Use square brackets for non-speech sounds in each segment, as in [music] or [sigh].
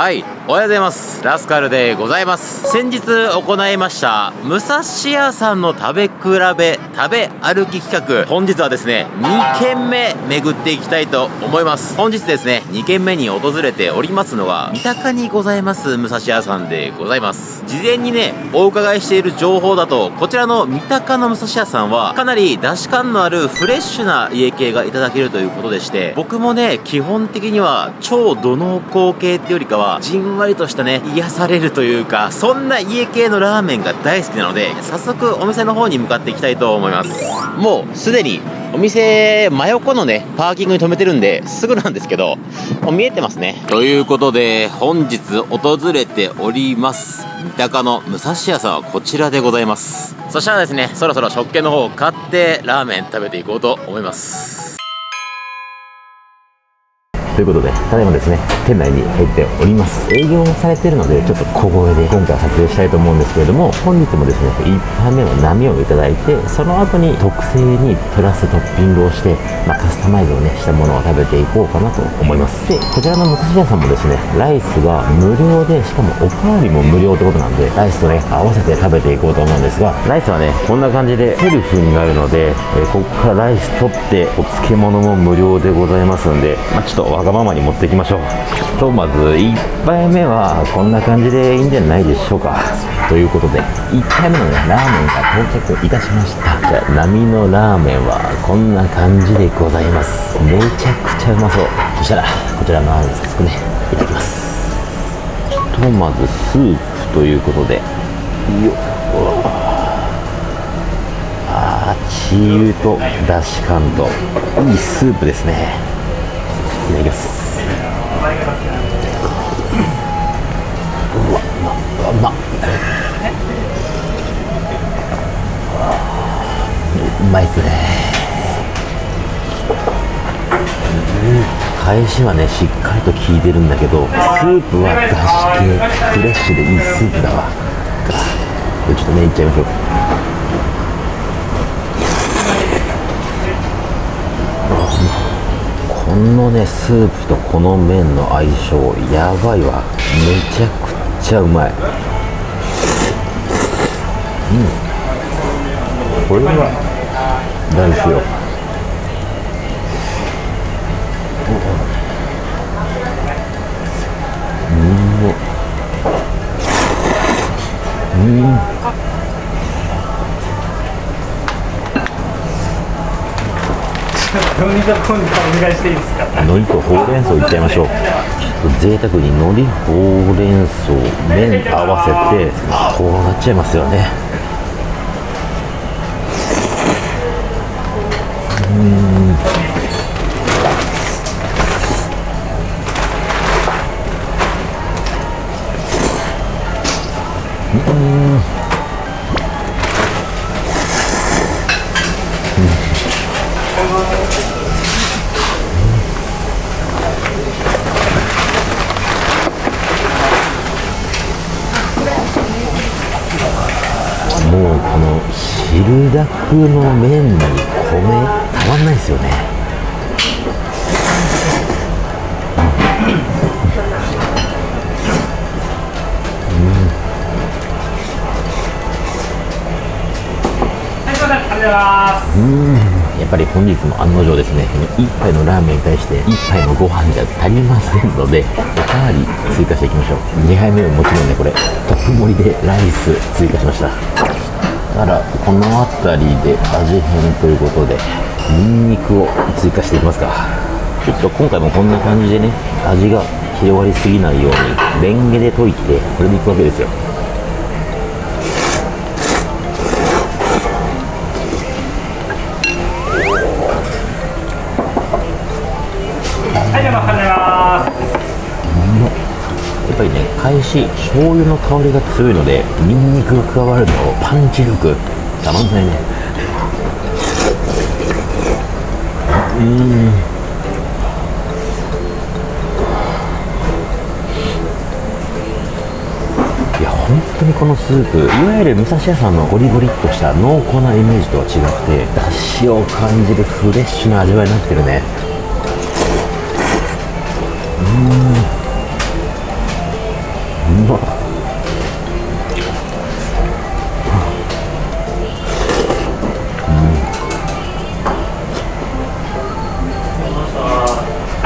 はいおはようございます。ラスカルでございます。先日行いました武蔵屋さんの食べ比べ食べ歩き企画。本日はですね2軒目巡っていきたいと思います。本日ですね2軒目に訪れておりますのは三鷹にございます武蔵屋さんでございます。事前にねお伺いしている情報だとこちらの三鷹の武蔵屋さんはかなり出汁感のあるフレッシュな家系がいただけるということでして僕もね基本的には超土のう系ってよりかはじんわりとしたね癒されるというかそんな家系のラーメンが大好きなので早速お店の方に向かっていきたいと思います。もうすでにお店真横のねパーキングに止めてるんですぐなんですけどもう見えてますね。ということで本日訪れております三鷹の武蔵屋さんはこちらでございます。そしたらですねそろそろ食券の方を買ってラーメン食べていこうと思いますということで、ただいまですね、店内に入っております。営業もされてるので、ちょっと小声で今回撮影したいと思うんですけれども、本日もですね、1杯目の波をいただいて、その後に特製にプラストッピングをして、まあ、カスタマイズをね、したものを食べていこうかなと思います。で、こちらの武蔵屋さんもですね、ライスが無料で、しかもおかわりも無料ってことなんで、ライスとね、合わせて食べていこうと思うんですが、ライスはね、こんな感じでセルフになるので、えー、ここからライス取って、お漬物も無料でございますんで、まあ、ちょっとがままに持っていきましょう。ひとまず1杯目はこんな感じでいいんじゃないでしょうか。ということで1杯目のねラーメンが到着いたしました。じゃあ波のラーメンはこんな感じでございます。めちゃくちゃうまそう。そしたらこちらのラーメン早速ねいただきます。ひとまずスープということで。よっ。あチー油とだし感と。いいスープですね。いただきます。うわうまうまうまいっすね。返しはねしっかりと効いてるんだけどスープはだし系。フレッシュでいいスープだわ。これちょっとねいっちゃいましょう。のねスープとこの麺の相性やばいわ。めちゃくちゃうまい。うん。これは大好きよ海苔とお願いしていいですか？海苔とほうれん草いっちゃいましょう。贅沢に海苔ほうれん草麺合わせてこうなっちゃいますよね。うんもうこの汁だくの麺に米たまんないですよね。うん。やっぱり本日も案の定ですね1杯のラーメンに対して1杯のご飯じゃ足りませんのでおかわり追加していきましょう。2杯目はもちろんねこれトップ盛りでライス追加しました。からこの辺りで味変ということでニンニクを追加していきますか。ちょっと今回もこんな感じでね味が広がりすぎないようにレンゲで溶いてこれでいくわけですよ。し醤油の香りが強いのでニンニクが加わるとパンチ力。たまんないね。うん。いや本当にこのスープいわゆる武蔵屋さんのゴリゴリっとした濃厚なイメージとは違ってだしを感じるフレッシュな味わいになってるね。うん。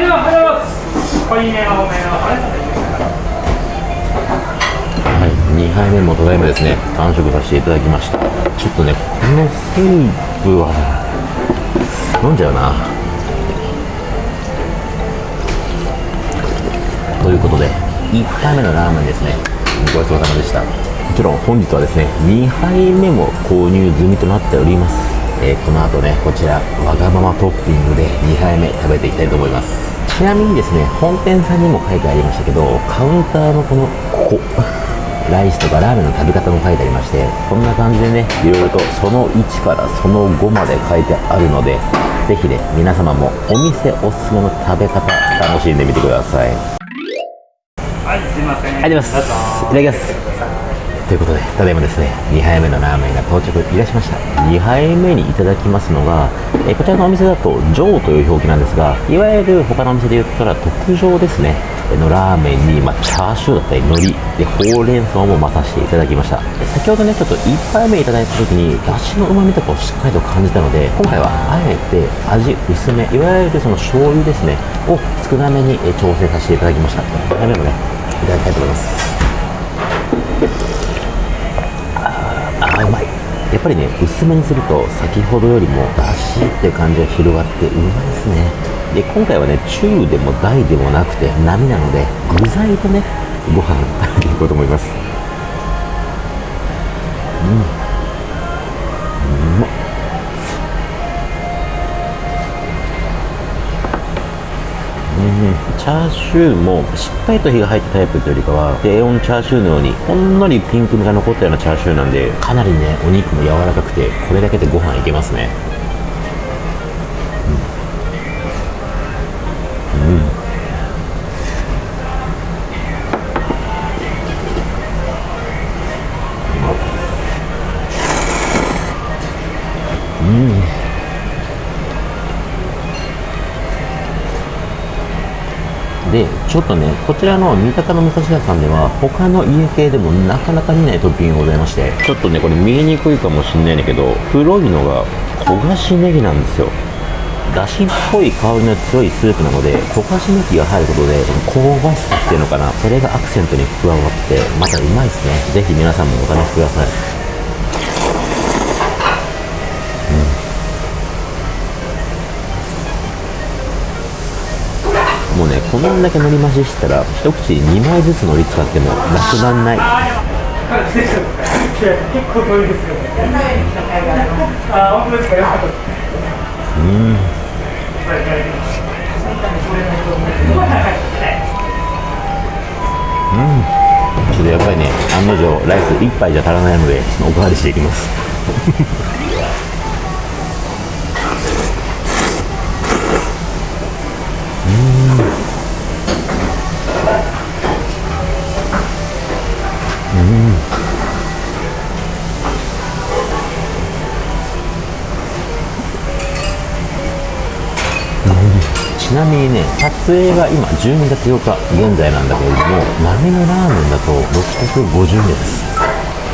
はい、では、おはようございます。濃いめの多めの、あれはい、2杯目もただいまですね。完食させていただきました。ちょっとねこのスープは飲んじゃうな。ということで1杯目のラーメンですね。ごちそうさまでした。もちろん本日はですね2杯目も購入済みとなっております、えーこの後ねこちらわがままトッピングで2杯目食べていきたいと思います。ちなみにですね本店さんにも書いてありましたけどカウンターのこのここ [laughs] ライスとかラーメンの食べ方も書いてありましてこんな感じでねいろいろとその1からその5まで書いてあるのでぜひね皆様もお店おすすめの食べ方楽しんでみてください。はい、すいません。ありがとうございますいただきますということでただいまですね2杯目のラーメンが到着いたしました。2杯目にいただきますのが、えこちらのお店だと「上」という表記なんですがいわゆる他のお店で言ったら特上ですね。のラーメンに、まあ、チャーシューだったり海苔でほうれん草も混ざせていただきました。先ほどねちょっと1杯目いただいた時にだしのうまみとかをしっかりと感じたので今回はあえて味薄めいわゆるその醤油ですねを少なめに調整させていただきました。2杯目もねいただきたいと思いますあーうまいやっぱりね薄めにすると先ほどよりもだしっていう感じが広がってうまいですね。で今回はね中でも大でもなくて波なので具材とねご飯食べていこうと思います。チャーシューもしっかりと火が入ったタイプというよりかは低温チャーシューのようにほんのりピンク味が残ったようなチャーシューなんでかなりねお肉も柔らかくてこれだけでご飯いけますね。ょっとねこちらの三鷹の武蔵屋さんでは他の家系でもなかなか見ないトッピングがございましてちょっとねこれ見えにくいかもしれないんだけど黒いのが焦がしネギなんですよ。だしっぽい香りの強いスープなので焦がしネギが入ることで香ばしさっていうのかな。それがアクセントに加わってまたうまいですね。ぜひ皆さんもお試しくださいもうねこんだけ海苔増ししたら一口に2枚ずつ海苔使ってもなくなんないあー、でも、出てるんですかいや、結構遠いですよね。あー、本当ですか、よかったです。うんちょっとやっぱりね案の定ライス1杯じゃ足らないのでおかわりしていきますちなみにね撮影が今12月8日現在なんだけれども豆のラーメンだと650円です。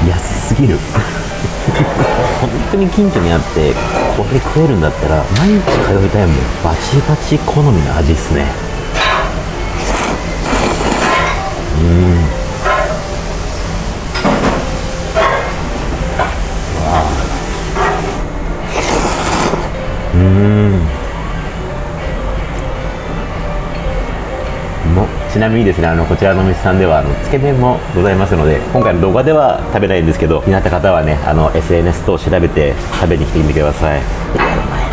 安すぎる。[laughs] 本当に近所にあってこれ食えるんだったら毎日通いたいもん。バチバチ好みの味っすね。うん。ちなみにですねあのこちらのお店さんではあのつけ麺もございますので今回の動画では食べないんですけど気になった方はねあの SNS 等を調べて食べに来てみてください。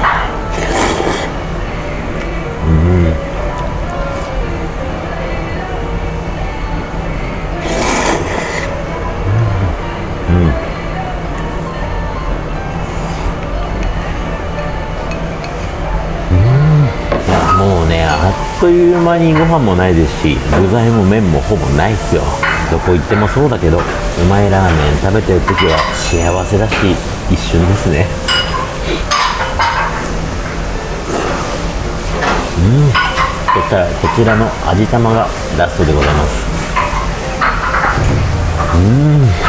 もうねあっという間にご飯もないですし具材も麺もほぼないっすよ。どこ行ってもそうだけどうまいラーメン食べてる時は幸せだし一瞬ですね。うん。そしたらこちらの味玉がラストでございます。うん。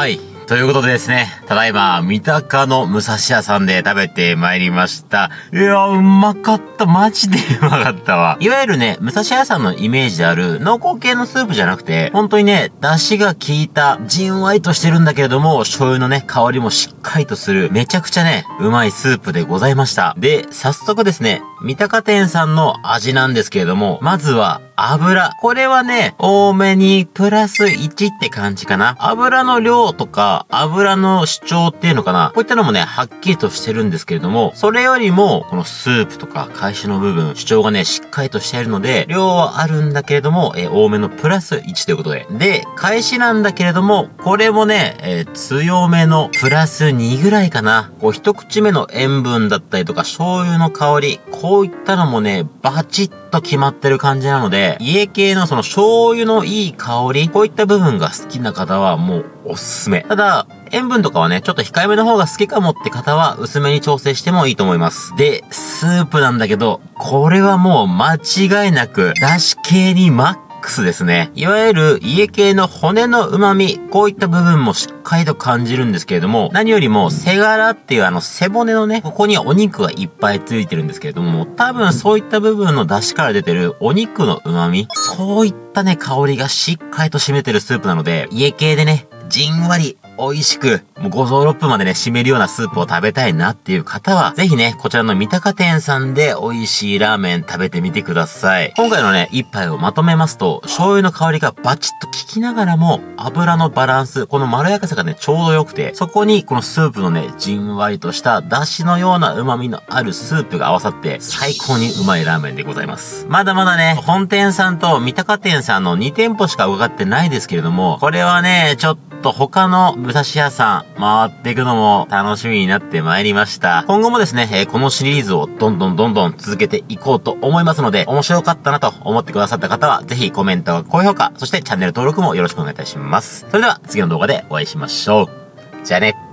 はい。ということでですね、ただいま、三鷹の武蔵屋さんで食べてまいりました。いや、うまかった。マジでうまかったわ。いわゆるね、武蔵屋さんのイメージである濃厚系のスープじゃなくて、本当にね、出汁が効いた、じんわりとしてるんだけれども、醤油のね、香りもしっかりとする、めちゃくちゃね、うまいスープでございました。で、早速ですね、三鷹店さんの味なんですけれども、まずは、油。これはね、多めにプラス1って感じかな。油の量とか、油の主張っていうのかな。こういったのもね、はっきりとしてるんですけれども、それよりも、このスープとか、返しの部分、主張がね、しっかりとしているので、量はあるんだけれども、えー多めのプラス1ということで。で、返しなんだけれども、これもね、えー強めのプラス2ぐらいかな。こう、一口目の塩分だったりとか、醤油の香り、こういったのもね、バチッと決まってる感じなので、家系のその醤油のいい香り、こういった部分が好きな方はもうおすすめ。ただ、塩分とかはね、ちょっと控えめの方が好きかもって方は薄めに調整してもいいと思います。で、スープなんだけど、これはもう間違いなく、だし系にマックスですね。いわゆる家系の骨の旨味、こういった部分もしっかりと感じるんですけれども、何よりも背柄っていうあの背骨のね、ここにお肉がいっぱいついてるんですけれども、多分そういった部分の出汁から出てるお肉の旨味、そういったね、香りがしっかりと占めてるスープなので、家系でね、じんわり、美味しく、もう5臓6分までね、締めるようなスープを食べたいなっていう方は、ぜひね、こちらの三鷹店さんで美味しいラーメン食べてみてください。今回のね、一杯をまとめますと、醤油の香りがバチッと効きながらも、油のバランス、このまろやかさがね、ちょうど良くて、そこにこのスープのね、じんわりとした出汁のような旨味のあるスープが合わさって、最高にうまいラーメンでございます。まだまだね、本店さんと三鷹店さんの2店舗しか伺ってないですけれども、これはね、ちょっと他の武蔵屋さん回っていくのも楽しみになってまいりました。今後もですね、えーこのシリーズをどんどんどんどん続けていこうと思いますので、面白かったなと思ってくださった方は、ぜひコメント、高評価、そしてチャンネル登録もよろしくお願いいたします。それでは次の動画でお会いしましょう。じゃあね。